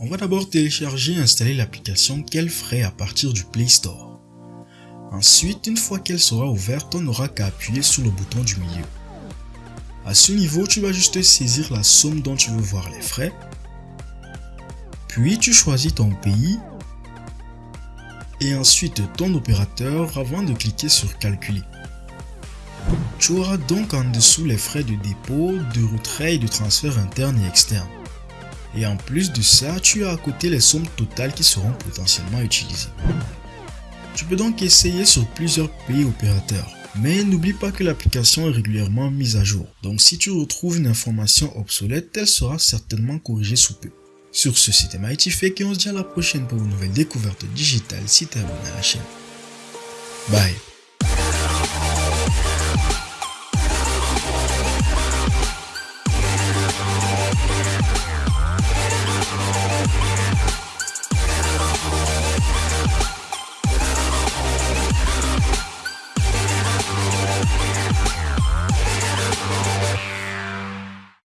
On va d'abord télécharger et installer l'application qu'elle ferait à partir du Play Store. Ensuite, une fois qu'elle sera ouverte, on n'aura qu'à appuyer sur le bouton du milieu. À ce niveau, tu vas juste saisir la somme dont tu veux voir les frais. Puis tu choisis ton pays et ensuite ton opérateur avant de cliquer sur calculer. Tu auras donc en dessous les frais de dépôt, de retrait et de transfert interne et externe. Et en plus de ça, tu as à côté les sommes totales qui seront potentiellement utilisées. Tu peux donc essayer sur plusieurs pays opérateurs. Mais n'oublie pas que l'application est régulièrement mise à jour. Donc si tu retrouves une information obsolète, elle sera certainement corrigée sous peu. Sur ce, c'était Fake et on se dit à la prochaine pour une nouvelle découverte digitale si t'es abonné à la chaîne. Bye